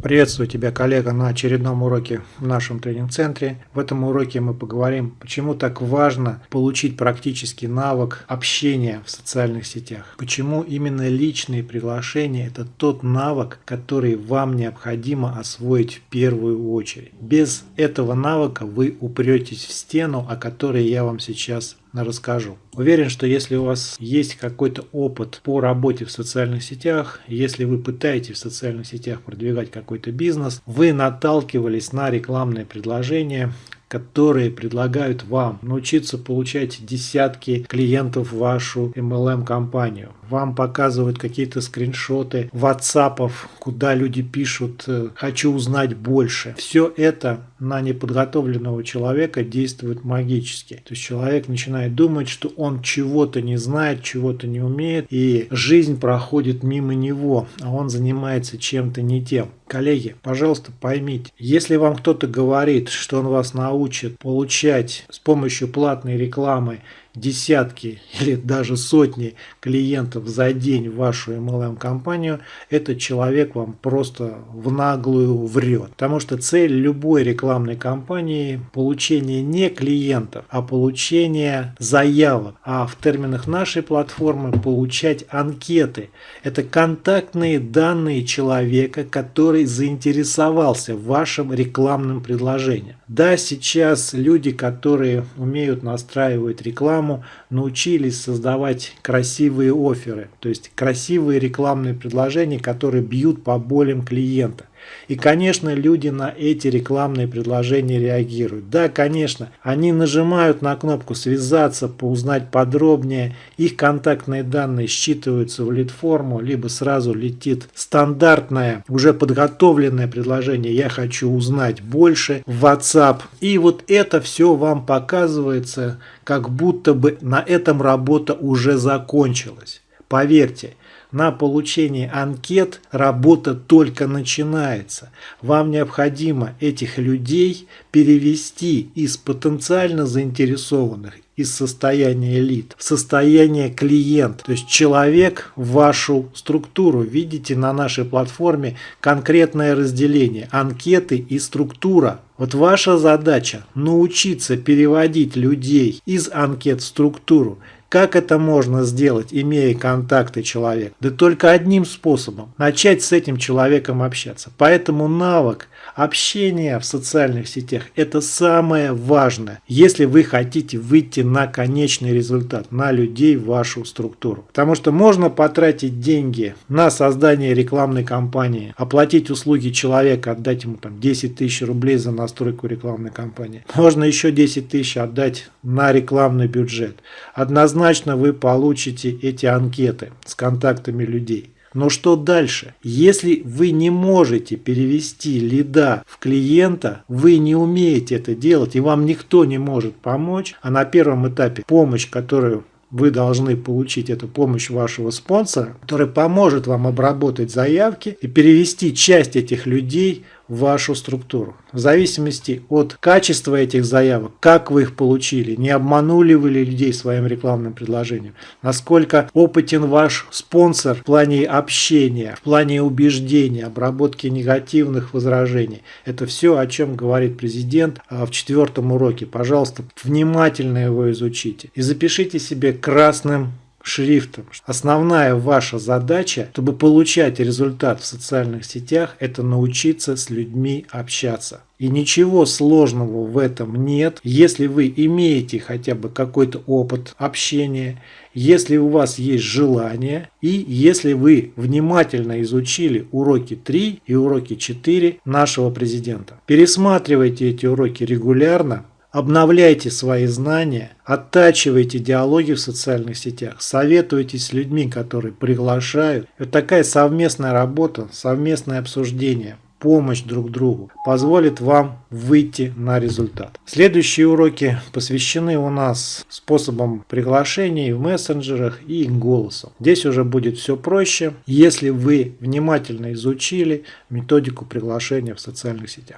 Приветствую тебя, коллега, на очередном уроке в нашем тренинг-центре. В этом уроке мы поговорим, почему так важно получить практический навык общения в социальных сетях. Почему именно личные приглашения – это тот навык, который вам необходимо освоить в первую очередь. Без этого навыка вы упретесь в стену, о которой я вам сейчас расскажу. Уверен, что если у вас есть какой-то опыт по работе в социальных сетях, если вы пытаетесь в социальных сетях продвигать какой-то бизнес, вы наталкивались на рекламные предложения, которые предлагают вам научиться получать десятки клиентов в вашу MLM-компанию. Вам показывают какие-то скриншоты WhatsApp, куда люди пишут э, «хочу узнать больше». Все это на неподготовленного человека действует магически. То есть человек начинает думать, что он чего-то не знает, чего-то не умеет, и жизнь проходит мимо него, а он занимается чем-то не тем. Коллеги, пожалуйста, поймите, если вам кто-то говорит, что он вас научит получать с помощью платной рекламы десятки или даже сотни клиентов за день в вашу MLM-компанию, этот человек вам просто в наглую врет. Потому что цель любой рекламной кампании – получение не клиентов, а получение заявок. А в терминах нашей платформы – получать анкеты. Это контактные данные человека, который заинтересовался вашим рекламным предложением. Да, сейчас люди, которые умеют настраивать рекламу, рекламу научились создавать красивые оферы, то есть красивые рекламные предложения, которые бьют по болям клиента. И, конечно, люди на эти рекламные предложения реагируют. Да, конечно, они нажимают на кнопку «Связаться», «Узнать подробнее», их контактные данные считываются в лид-форму, либо сразу летит стандартное, уже подготовленное предложение «Я хочу узнать больше» в WhatsApp. И вот это все вам показывается, как будто бы на этом работа уже закончилась. Поверьте, на получение анкет работа только начинается. Вам необходимо этих людей перевести из потенциально заинтересованных из состояния элит в состояние клиента. То есть человек в вашу структуру. Видите на нашей платформе конкретное разделение анкеты и структура. Вот ваша задача научиться переводить людей из анкет в структуру как это можно сделать, имея контакты человека? Да только одним способом – начать с этим человеком общаться. Поэтому навык общения в социальных сетях – это самое важное, если вы хотите выйти на конечный результат, на людей в вашу структуру. Потому что можно потратить деньги на создание рекламной кампании, оплатить услуги человека, отдать ему там 10 тысяч рублей за настройку рекламной кампании. Можно еще 10 тысяч отдать на рекламный бюджет. Однозначно однозначно вы получите эти анкеты с контактами людей. Но что дальше? Если вы не можете перевести лида в клиента, вы не умеете это делать и вам никто не может помочь, а на первом этапе помощь, которую вы должны получить эту помощь вашего спонсора, который поможет вам обработать заявки и перевести часть этих людей вашу структуру. В зависимости от качества этих заявок, как вы их получили, не обманули вы ли людей своим рекламным предложением, насколько опытен ваш спонсор в плане общения, в плане убеждения, обработки негативных возражений. Это все, о чем говорит президент а, в четвертом уроке. Пожалуйста, внимательно его изучите и запишите себе красным шрифтом. Основная ваша задача, чтобы получать результат в социальных сетях, это научиться с людьми общаться. И ничего сложного в этом нет, если вы имеете хотя бы какой-то опыт общения, если у вас есть желание и если вы внимательно изучили уроки 3 и уроки 4 нашего президента. Пересматривайте эти уроки регулярно, Обновляйте свои знания, оттачивайте диалоги в социальных сетях, советуйтесь с людьми, которые приглашают. Это такая совместная работа, совместное обсуждение, помощь друг другу позволит вам выйти на результат. Следующие уроки посвящены у нас способам приглашений в мессенджерах и голосом. Здесь уже будет все проще, если вы внимательно изучили методику приглашения в социальных сетях.